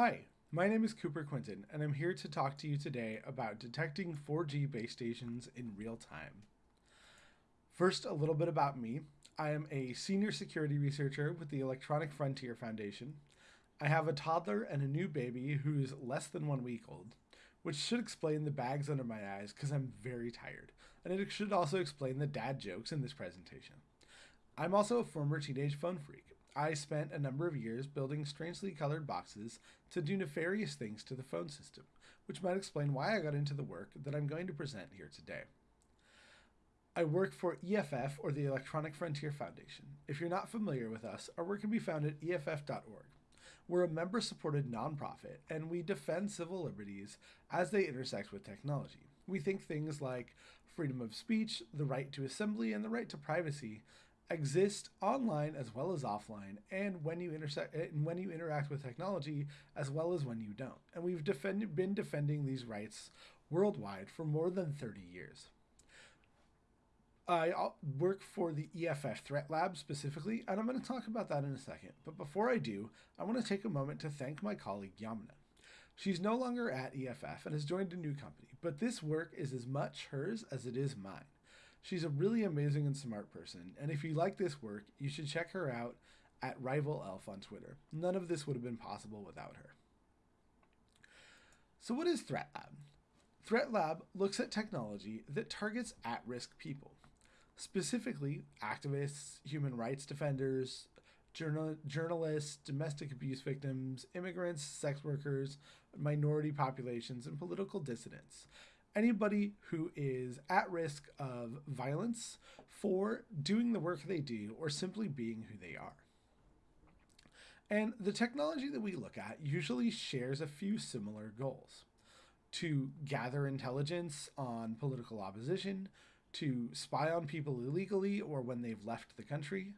Hi, my name is Cooper Quintin, and I'm here to talk to you today about detecting 4G base stations in real time. First, a little bit about me. I am a senior security researcher with the Electronic Frontier Foundation. I have a toddler and a new baby who's less than one week old, which should explain the bags under my eyes because I'm very tired, and it should also explain the dad jokes in this presentation. I'm also a former teenage phone phreak. I spent a number of years building strangely colored boxes to do nefarious things to the phone system, which might explain why I got into the work that I'm going to present here today. I work for EFF, or the Electronic Frontier Foundation. If you're not familiar with us, our work can be found at EFF.org. We're a member supported nonprofit, and we defend civil liberties as they intersect with technology. We think things like freedom of speech, the right to assembly, and the right to privacy exist online as well as offline and when you intersect eh, and when you interact with technology as well as when you don't and we've defend, been defending these rights worldwide for more than 30 years I work for the EFF Threat Lab specifically, and I'm going to talk about that in a second. But before I do, I want to take a moment to thank my colleague Yamuna. She's no longer at EFF and has joined a new company, but this work is as much hers as it is mine. She's a really amazing and smart person, and if you like this work, you should check her out at Rival Elf on Twitter. None of this would have been possible without her. So, what is Threat Lab? Threat Lab looks at technology that targets at risk people, specifically activists, human rights defenders, journal- journalists, domestic abuse victims, immigrants, sex workers, minority populations, and political dissidents anybody who is at risk of violence for doing the work they do or simply being who they are. And the technology that we look at usually shares a few similar goals to gather intelligence on political opposition, to spy on people illegally or when they've left the country,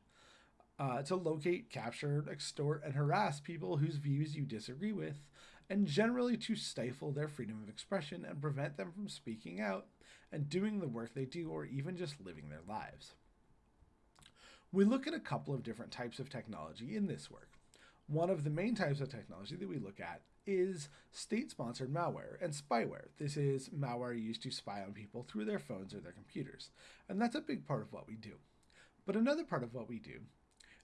uh, to locate, capture, extort, and harass people whose views you disagree with, and generally to stifle their freedom of expression and prevent them from speaking out and doing the work they do or even just living their lives. We look at a couple of different types of technology in this work. One of the main types of technology that we look at is state sponsored malware and spyware. This is malware used to spy on people through their phones or their computers, and that's a big part of what we do. But another part of what we do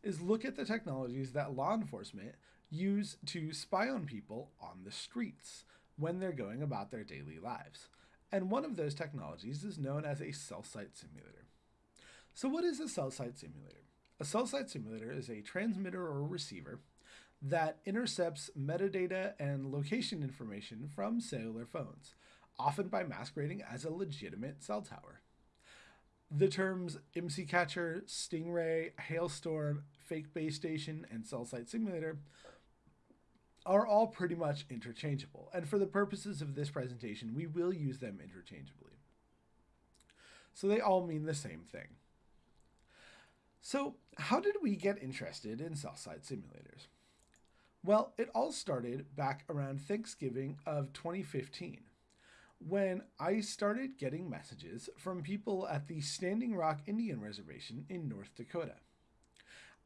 is look at the technologies that law enforcement use to spy on people on the streets when they're going about their daily lives. And one of those technologies is known as a cell site simulator. So, what is a cell site simulator? A cell site simulator is a transmitter or receiver that intercepts metadata and location information from cellular phones, often by masquerading as a legitimate cell tower. The terms IMSI Catcher, Stingray, Hailstorm, Fake Base Station, and Cell Site Simulator are all pretty much interchangeable. And for the purposes of this presentation, we will use them interchangeably. So they all mean the same thing. So how did we get interested in cell site simulators? Well, it all started back around Thanksgiving of 2015 when I started getting messages from people at the Standing Rock Indian Reservation in North Dakota.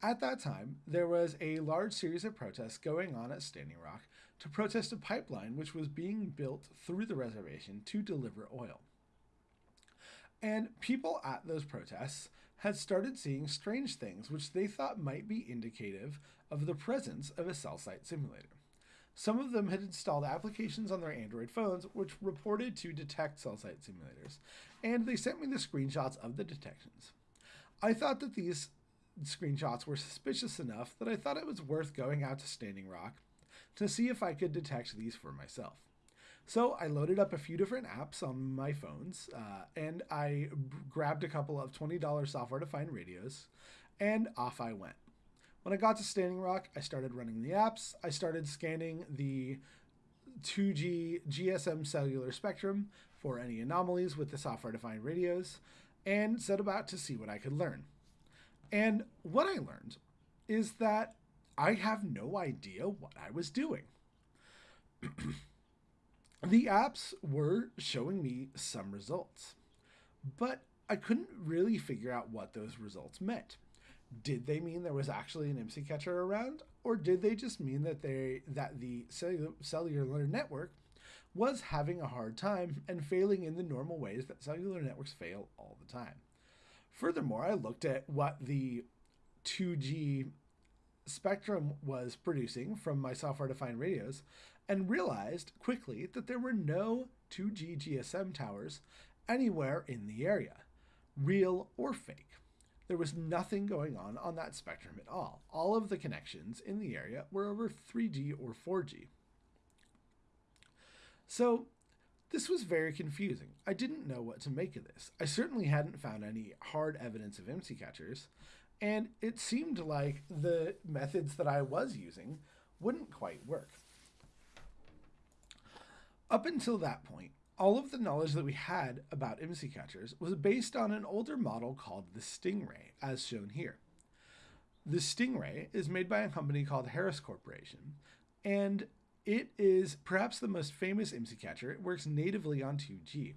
At that time, there was a large series of protests going on at Standing Rock to protest a pipeline which was being built through the reservation to deliver oil. And people at those protests had started seeing strange things which they thought might be indicative of the presence of a cell site simulator. Some of them had installed applications on their Android phones which reported to detect cell site simulators, and they sent me the screenshots of the detections. I thought that these screenshots were suspicious enough that I thought it was worth going out to Standing Rock to see if I could detect these for myself. So I loaded up a few different apps on my phones, uh, and I grabbed a couple of $20 software-defined radios, and off I went. When I got to Standing Rock, I started running the apps. I started scanning the 2G GSM cellular spectrum for any anomalies with the software-defined radios, and set about to see what I could learn. And what I learned is that I have no idea what I was doing. the apps were showing me some results, but I couldn't really figure out what those results meant. Did they mean there was actually an IMSI catcher around? or did they just mean that they that the cellular network was having a hard time and failing in the normal ways that cellular networks fail all the time? Furthermore, I looked at what the 2G spectrum was producing from my software defined radios and realized quickly that there were no 2G GSM towers anywhere in the area, real or fake. There was nothing going on on that spectrum at all. All of the connections in the area were over 3G or 4G. So this was very confusing. I didn't know what to make of this. I certainly hadn't found any hard evidence of IMSI catchers, and it seemed like the methods that I was using wouldn't quite work. Up until that point, all of the knowledge that we had about IMSI catchers was based on an older model called the Stingray, as shown here. The Stingray is made by a company called Harris Corporation, and it is perhaps the most famous IMSI catcher. It works natively on 2G,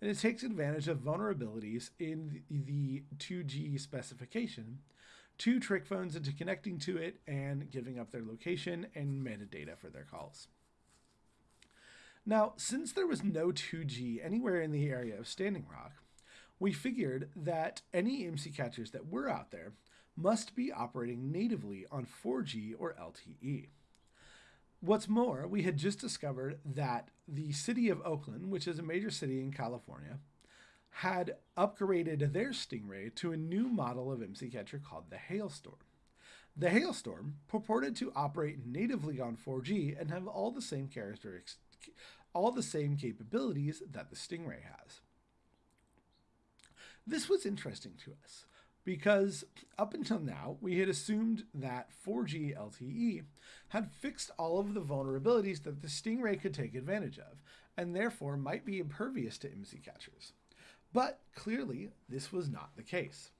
and it takes advantage of vulnerabilities in the 2G specification to trick phones into connecting to it and giving up their location and metadata for their calls. Now, since there was no 2G anywhere in the area of Standing Rock, we figured that any IMSI catchers that were out there must be operating natively on 4G or LTE. What's more, we had just discovered that the city of Oakland, which is a major city in California, had upgraded their Stingray to a new model of IMSI catcher called the Hailstorm. The Hailstorm purported to operate natively on 4G and have all the same characteristics all the same capabilities that the Stingray has. This was interesting to us because up until now we had assumed that 4G LTE had fixed all of the vulnerabilities that the Stingray could take advantage of and therefore might be impervious to IMSI catchers. But clearly this was not the case.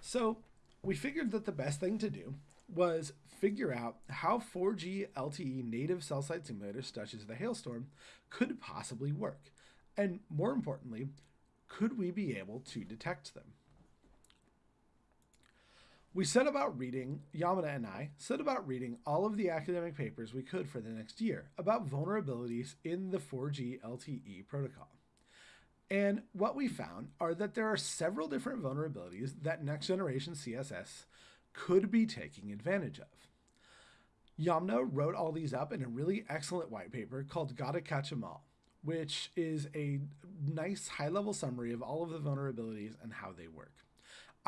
So we figured that the best thing to do was figure out how 4G LTE native cell site simulators such as the Hailstorm could possibly work. And more importantly, could we be able to detect them? We set about reading, Yamada and I set about reading all of the academic papers we could for the next year about vulnerabilities in the 4G LTE protocol. And what we found are that there are several different vulnerabilities that next generation CSS could be taking advantage of. Yomna wrote all these up in a really excellent white paper called Gotta Catch 'em All, which is a nice high level summary of all of the vulnerabilities and how they work.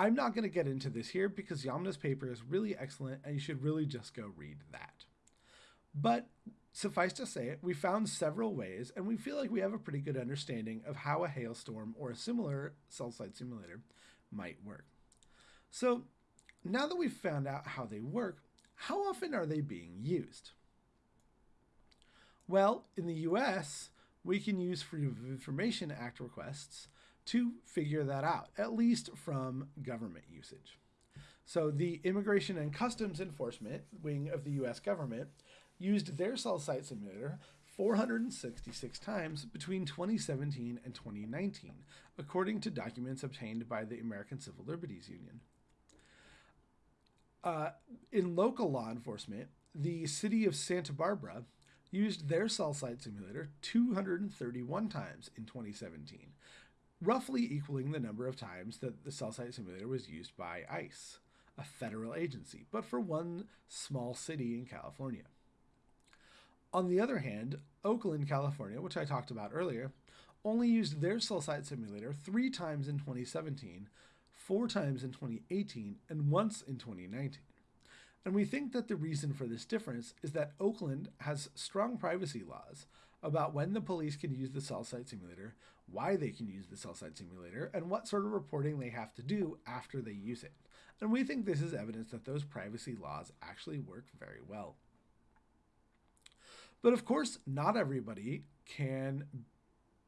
I'm not going to get into this here because Yomna's paper is really excellent and you should really just go read that. But suffice to say, we found several ways and we feel like we have a pretty good understanding of how a hailstorm or a similar cell site simulator might work. So now that we've found out how they work, how often are they being used? Well, in the US, we can use Freedom of Information Act requests to figure that out, at least from government usage. So the Immigration and Customs Enforcement wing of the US government used their cell site simulator 466 times between 2017 and 2019, according to documents obtained by the American Civil Liberties Union. Uh, in local law enforcement, the city of Santa Barbara used their cell site simulator 231 times in 2017, roughly equaling the number of times that the cell site simulator was used by ICE, a federal agency, but for one small city in California. On the other hand, Oakland, California, which I talked about earlier, only used their cell site simulator three times in 2017 four times in 2018 and once in 2019. And we think that the reason for this difference is that Oakland has strong privacy laws about when the police can use the cell site simulator, why they can use the cell site simulator, and what sort of reporting they have to do after they use it. And we think this is evidence that those privacy laws actually work very well. But of course, not everybody can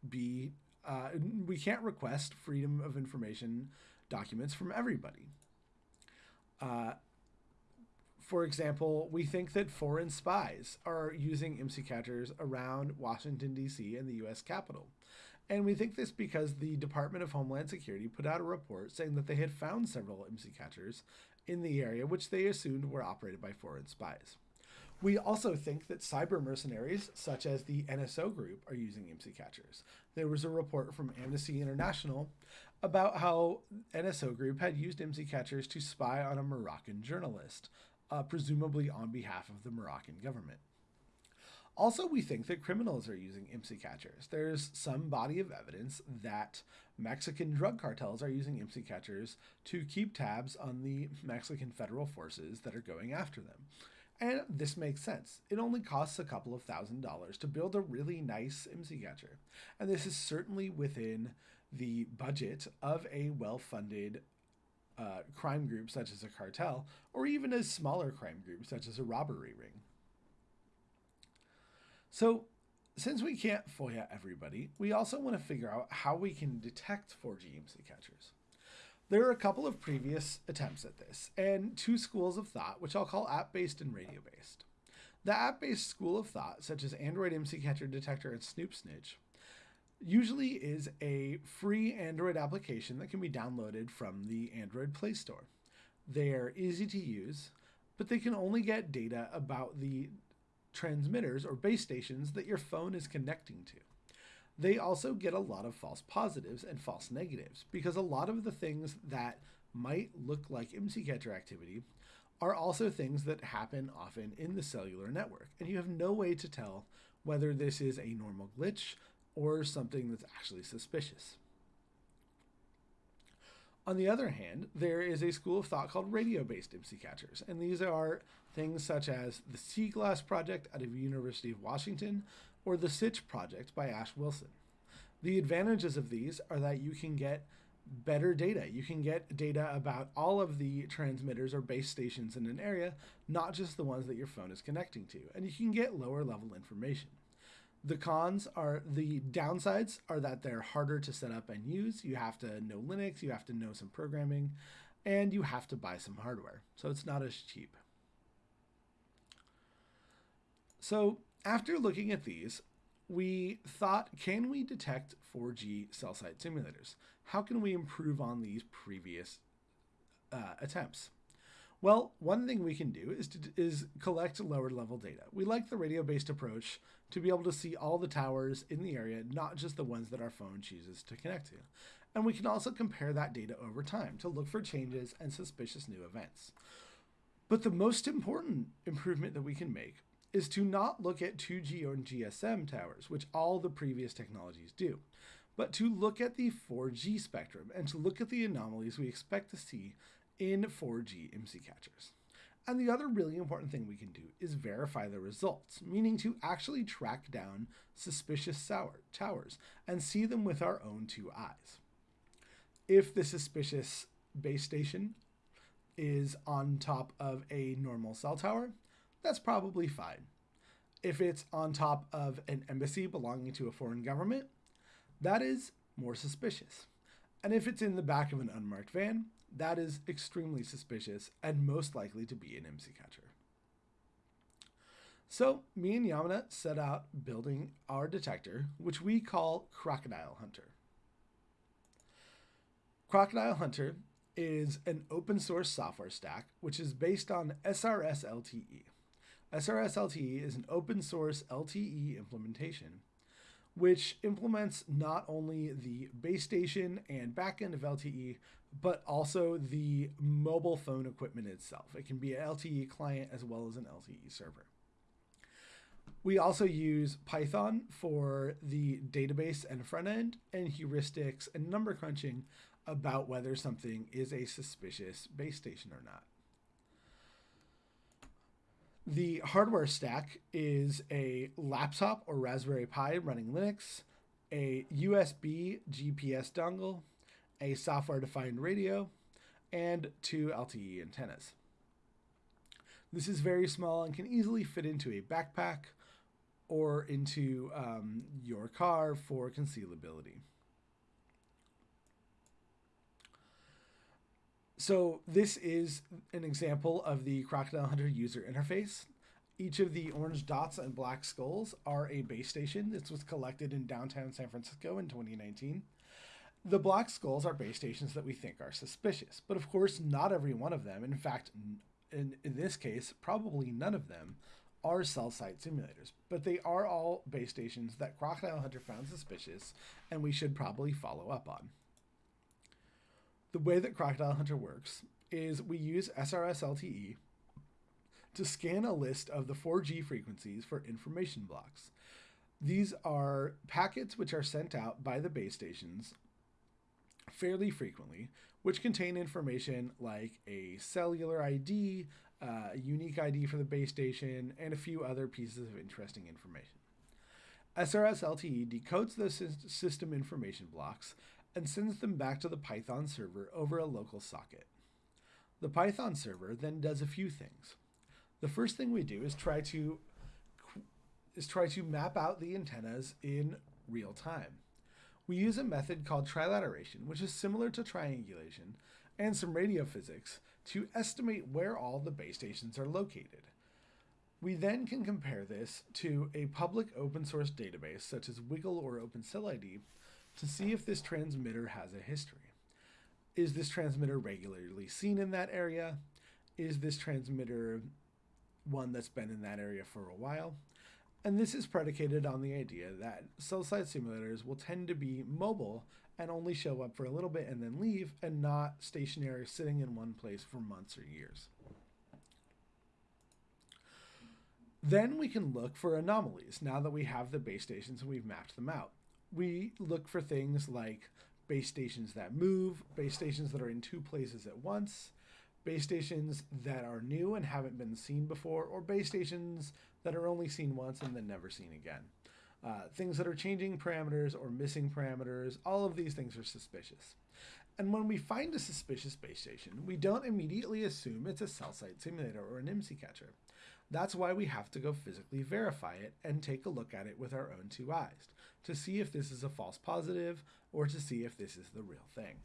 be, uh, we can't request freedom of information documents from everybody. Uh, for example, we think that foreign spies are using IMSI catchers around Washington, D.C. and the U.S. Capitol. And we think this because the Department of Homeland Security put out a report saying that they had found several IMSI catchers in the area, which they assumed were operated by foreign spies. We also think that cyber mercenaries, such as the NSO group, are using IMSI catchers. There was a report from Amnesty International about how NSO group had used IMSI catchers to spy on a Moroccan journalist, uh, presumably on behalf of the Moroccan government. Also, we think that criminals are using IMSI catchers. There's some body of evidence that Mexican drug cartels are using IMSI catchers to keep tabs on the Mexican federal forces that are going after them. And this makes sense. It only costs a couple of thousand dollars to build a really nice IMSI catcher. And this is certainly within the budget of a well funded uh, crime group such as a cartel, or even a smaller crime group such as a robbery ring. So, since we can't FOIA everybody, we also want to figure out how we can detect 4G IMSI catchers. There are a couple of previous attempts at this, and two schools of thought, which I'll call app based and radio based. The app based school of thought, such as Android IMSI Catcher Detector and Snoop Snitch, usually is a free Android application that can be downloaded from the Android Play Store. They are easy to use, but they can only get data about the transmitters or base stations that your phone is connecting to. They also get a lot of false positives and false negatives because a lot of the things that might look like IMSI catcher activity are also things that happen often in the cellular network, and you have no way to tell whether this is a normal glitch or something that's actually suspicious. On the other hand, there is a school of thought called radio based IMSI catchers, and these are things such as the Seaglass Project out of the University of Washington or the SITCH Project by Ash Wilson. The advantages of these are that you can get better data. You can get data about all of the transmitters or base stations in an area, not just the ones that your phone is connecting to, and you can get lower level information. The cons are the downsides are that they're harder to set up and use. You have to know Linux, you have to know some programming, and you have to buy some hardware. So it's not as cheap. So after looking at these, we thought, can we detect 4G cell site simulators? How can we improve on these previous uh, attempts? Well, one thing we can do is to is collect lower level data. We like the radio based approach to be able to see all the towers in the area, not just the ones that our phone chooses to connect to. And we can also compare that data over time to look for changes and suspicious new events. But the most important improvement that we can make is to not look at 2G or GSM towers, which all the previous technologies do, but to look at the 4G spectrum and to look at the anomalies we expect to see in 4G IMSI catchers. And the other really important thing we can do is verify the results, meaning to actually track down suspicious towers and see them with our own two eyes. If the suspicious base station is on top of a normal cell tower, that's probably fine. If it's on top of an embassy belonging to a foreign government, that is more suspicious. And if it's in the back of an unmarked van, that is extremely suspicious and most likely to be an IMSI catcher. So, me and Yamana set out building our detector, which we call Crocodile Hunter. Crocodile Hunter is an open source software stack which is based on SRS LTE. SRS LTE is an open source LTE implementation which implements not only the base station and backend of LTE, but also the mobile phone equipment itself. It can be an LTE client as well as an LTE server. We also use Python for the database and front end, and heuristics and number crunching about whether something is a suspicious base station or not. The hardware stack is a laptop or Raspberry Pi running Linux, a USB GPS dongle, a software defined radio, and two LTE antennas. This is very small and can easily fit into a backpack or into um, your car for concealability. So this is an example of the Crocodile Hunter user interface. Each of the orange dots and black skulls are a base station. This was collected in downtown San Francisco in 2019. The black skulls are base stations that we think are suspicious, but of course, not every one of them, in fact, in, in this case, probably none of them, are cell site simulators, but they are all base stations that Crocodile Hunter found suspicious and we should probably follow up on. The way that Crocodile Hunter works is we use SRS LTE to scan a list of the 4G frequencies for information blocks. These are packets which are sent out by the base stations fairly frequently, which contain information like a cellular ID, uh, a unique ID for the base station, and a few other pieces of interesting information. SRS LTE decodes those system information blocks and sends them back to the Python server over a local socket. The Python server then does a few things. The first thing we do is try to is try to map out the antennas in real time. We use a method called trilateration, which is similar to triangulation, and some radio physics to estimate where all the base stations are located. We then can compare this to a public open source database such as WiGLE or OpenCellID to see if this transmitter has a history. Is this transmitter regularly seen in that area? Is this transmitter one that's been in that area for a while? And this is predicated on the idea that cell site simulators will tend to be mobile and only show up for a little bit and then leave and not stationary sitting in one place for months or years. Then we can look for anomalies now that we have the base stations and we've mapped them out. We look for things like base stations that move, base stations that are in two places at once, base stations that are new and haven't been seen before, or base stations that are only seen once and then never seen again. Uh, things that are changing parameters or missing parameters, all of these things are suspicious. And when we find a suspicious base station, we don't immediately assume it's a cell site simulator or an IMSI catcher. That's why we have to go physically verify it and take a look at it with our own two eyes to see if this is a false positive or to see if this is the real thing.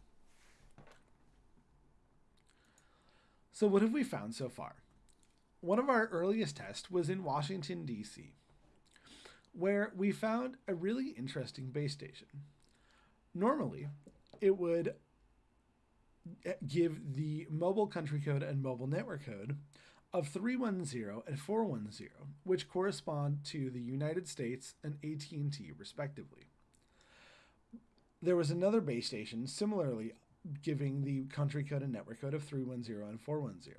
So what have we found so far? One of our earliest tests was in Washington, D.C., where we found a really interesting base station. Normally, it would eh, give the mobile country code and mobile network code of 310 and 410, which correspond to the United States and AT&T respectively. There was another base station similarly giving the country code and network code of 310 and 410.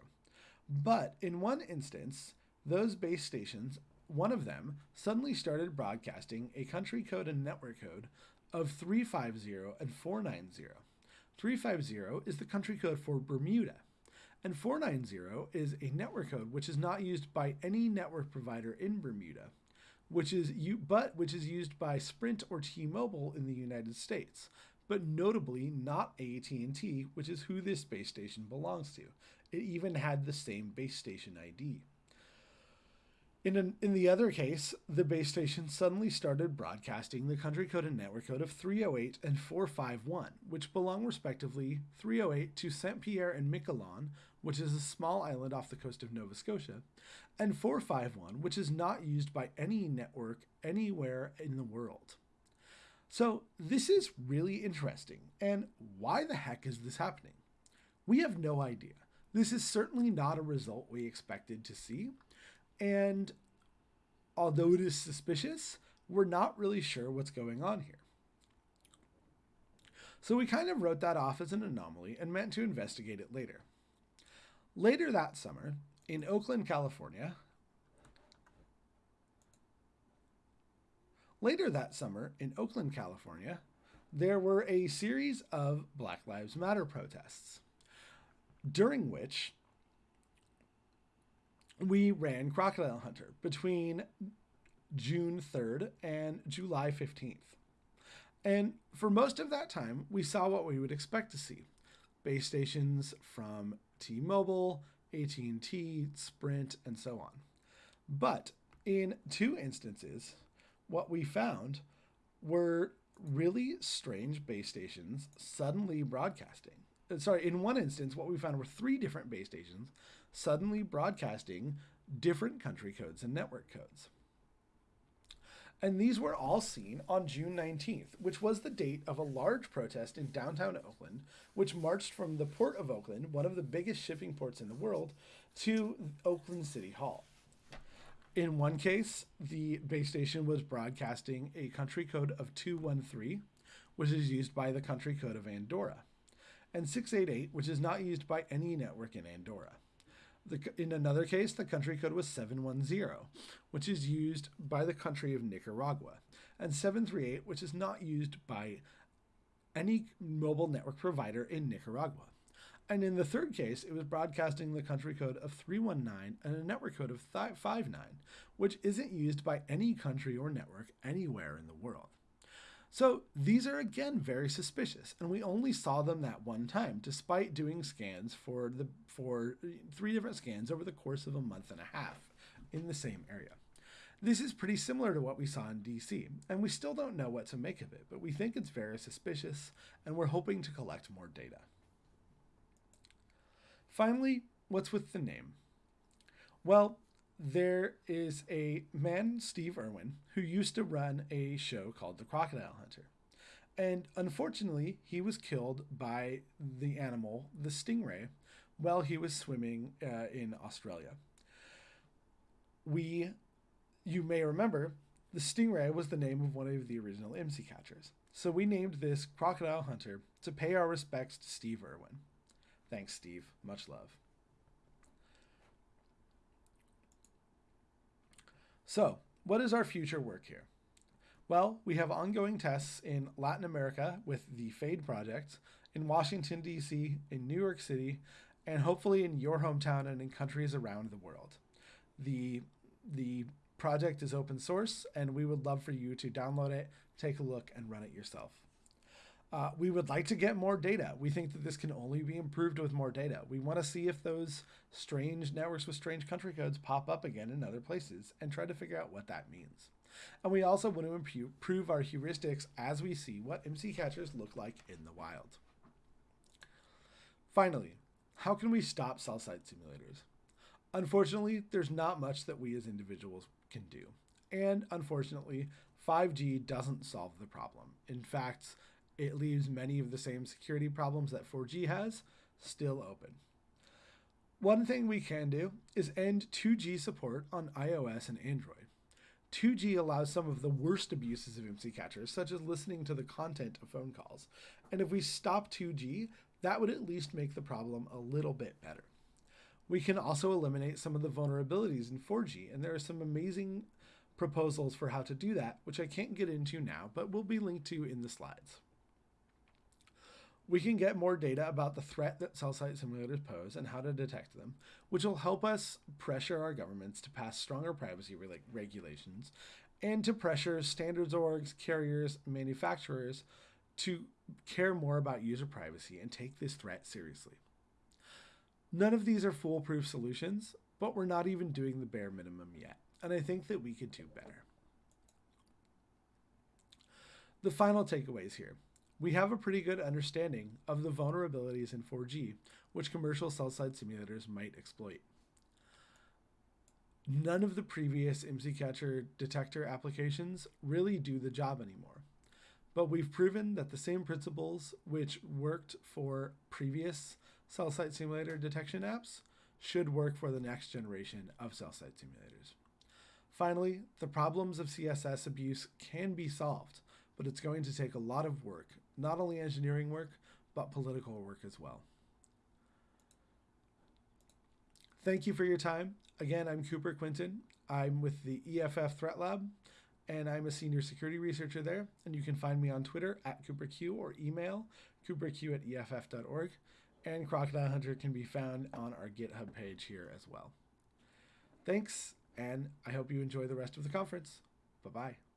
But in one instance, those base stations, one of them suddenly started broadcasting a country code and network code of 350 and 490. 350 is the country code for Bermuda, and 490 is a network code which is not used by any network provider in Bermuda, which is you but which is used by Sprint or T-Mobile in the United States but notably not AT&T, which is who this base station belongs to. It even had the same base station ID. In, an, in the other case, the base station suddenly started broadcasting the country code and network code of 308 and 451, which belong respectively 308 to Saint Pierre and Miquelon, which is a small island off the coast of Nova Scotia, and 451, which is not used by any network anywhere in the world. So this is really interesting. And why the heck is this happening? We have no idea. This is certainly not a result we expected to see. And although it is suspicious, we're not really sure what's going on here. So we kind of wrote that off as an anomaly and meant to investigate it later. Later that summer, in Oakland, California, Later that summer, in Oakland, California, there were a series of Black Lives Matter protests, during which we ran Crocodile Hunter between June 3rd and July 15th. And for most of that time, we saw what we would expect to see. Base stations from T-Mobile, AT&T, Sprint, and so on. But in two instances, what we found were really strange base stations suddenly broadcasting. Uh, sorry, in one instance, what we found were three different base stations suddenly broadcasting different country codes and network codes. And these were all seen on June 19th, which was the date of a large protest in downtown Oakland, which marched from the port of Oakland, one of the biggest shipping ports in the world, to Oakland City Hall. In one case, the base station was broadcasting a country code of 213, which is used by the country code of Andorra, and 688, which is not used by any network in Andorra. The, in another case, the country code was 710, which is used by the country of Nicaragua, and 738, which is not used by any mobile network provider in Nicaragua. And in the third case, it was broadcasting the country code of 319 and a network code of 59, which isn't used by any country or network anywhere in the world. So these are again very suspicious, and we only saw them that one time, despite doing scans for the for three different scans over the course of a month and a half in the same area. This is pretty similar to what we saw in DC, and we still don't know what to make of it, but we think it's very suspicious, and we're hoping to collect more data. Finally, what's with the name? Well, there is a man, Steve Irwin, who used to run a show called The Crocodile Hunter. And unfortunately, he was killed by the animal, the stingray, while he was swimming uh, in Australia. We, you may remember, the stingray was the name of one of the original IMSI catchers. So we named this Crocodile Hunter to pay our respects to Steve Irwin. Thanks, Steve. Much love. So, what is our future work here? Well, we have ongoing tests in Latin America with the FADE project, in Washington, D.C., in New York City, and hopefully in your hometown and in countries around the world. The, the project is open source, and we would love for you to download it, take a look, and run it yourself. Uh, we would like to get more data. We think that this can only be improved with more data. We want to see if those strange networks with strange country codes pop up again in other places and try to figure out what that means. And we also want to improve our heuristics as we see what IMSI catchers look like in the wild. Finally, how can we stop cell site simulators? Unfortunately, there's not much that we as individuals can do. And unfortunately, 5G doesn't solve the problem. In fact, it leaves many of the same security problems that 4G has still open. One thing we can do is end 2G support on iOS and Android. 2G allows some of the worst abuses of IMSI catchers, such as listening to the content of phone calls. And if we stop 2G, that would at least make the problem a little bit better. We can also eliminate some of the vulnerabilities in 4G, and there are some amazing proposals for how to do that, which I can't get into now, but will be linked to in the slides we can get more data about the threat that cell site simulators pose and how to detect them, which will help us pressure our governments to pass stronger privacy re- regulations and to pressure standards orgs, carriers, manufacturers to care more about user privacy and take this threat seriously. None of these are foolproof solutions, but we're not even doing the bare minimum yet, and I think that we could do better. The final takeaways here we have a pretty good understanding of the vulnerabilities in 4G, which commercial cell site simulators might exploit. None of the previous IMSI Catcher detector applications really do the job anymore. But we've proven that the same principles which worked for previous cell site simulator detection apps should work for the next generation of cell site simulators. Finally, the problems of CSS abuse can be solved, but it's going to take a lot of work not only engineering work, but political work as well. Thank you for your time. Again, I'm Cooper Quintin. I'm with the EFF Threat Lab, and I'm a senior security researcher there. And you can find me on Twitter at CooperQ or email cooperq at EFF.org. And Crocodile Hunter can be found on our GitHub page here as well. Thanks, and I hope you enjoy the rest of the conference. Bye bye.